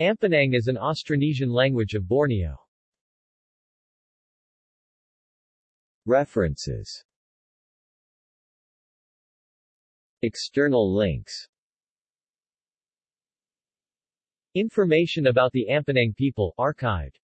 Ampanang is an Austronesian language of Borneo. References. External links. Information about the Ampanang people archived.